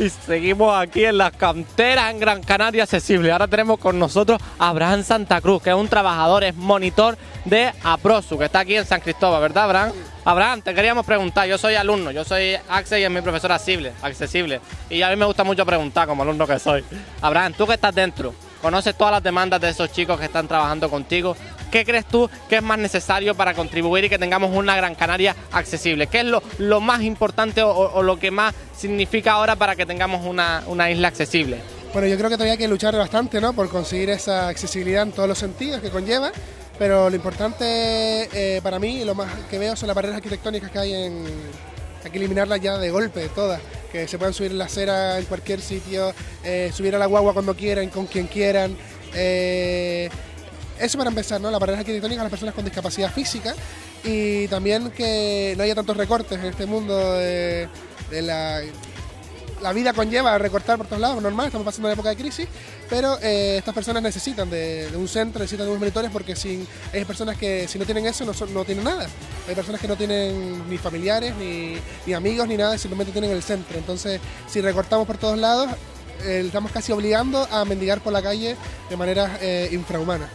Y seguimos aquí en las canteras en Gran Canaria Accesible. Ahora tenemos con nosotros a Abraham Santa Cruz, que es un trabajador, es monitor de APROSU, que está aquí en San Cristóbal, ¿verdad, Abraham? Abraham, te queríamos preguntar, yo soy alumno, yo soy Axel y es mi profesor accesible, accesible. Y a mí me gusta mucho preguntar como alumno que soy. Abraham, tú que estás dentro, conoces todas las demandas de esos chicos que están trabajando contigo. ¿Qué crees tú que es más necesario para contribuir y que tengamos una Gran Canaria accesible? ¿Qué es lo, lo más importante o, lo que más significa ahora para que tengamos una, una isla accesible? Bueno, yo creo que todavía hay que luchar bastante ¿no? por conseguir esa accesibilidad en todos los sentidos que conlleva, pero lo importante eh, para mí, lo más que veo son las barreras arquitectónicas que hay en... Hay que eliminarlas ya de golpe, todas. Que se puedan subir la acera en cualquier sitio, eh, subir a la guagua cuando quieran, con quien quieran. Eh, eso para empezar, ¿no? Las barreras arquitectónicas a las personas con discapacidad física y también que no haya tantos recortes en este mundo de, la la vida conlleva recortar por todos lados, normal, estamos pasando una época de crisis, pero eh, estas personas necesitan de, un centro, necesitan de unos monitores porque sin, hay personas que si no tienen eso no, son, no tienen nada. Hay personas que no tienen ni familiares, ni, ni amigos, ni nada, simplemente tienen el centro. Entonces, si recortamos por todos lados, eh, estamos casi obligando a mendigar por la calle de manera eh, infrahumana.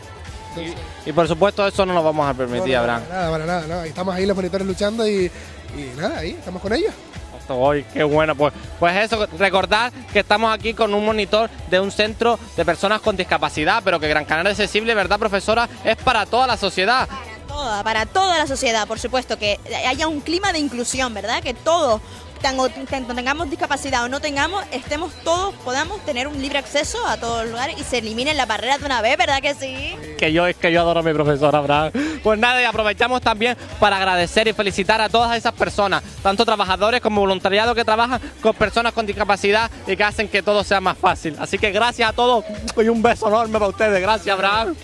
Y, y, por supuesto eso no lo vamos a permitir, no, no, Abraham. Para nada, para nada, no. Estamos ahí los monitores luchando y, y nada, ahí estamos con ellos. Hoy, qué bueno. Pues, pues eso, recordar que estamos aquí con un monitor de un centro de personas con discapacidad, pero que Gran Canaria Accesible, ¿verdad, profesora? Es para toda la sociedad. Para toda, para toda la sociedad, por supuesto, que haya un clima de inclusión, ¿verdad? Que todos, tanto tengamos discapacidad o no tengamos, estemos todos, podamos tener un libre acceso a todos los lugares y se eliminen las barreras de una vez, ¿verdad que sí? Que yo es que yo adoro a mi profesora, Abraham. Pues nada, y aprovechamos también para agradecer y felicitar a todas esas personas, tanto trabajadores como voluntariado que trabajan con personas con discapacidad y que hacen que todo sea más fácil. Así que gracias a todos y un beso enorme para ustedes. Gracias, Abraham.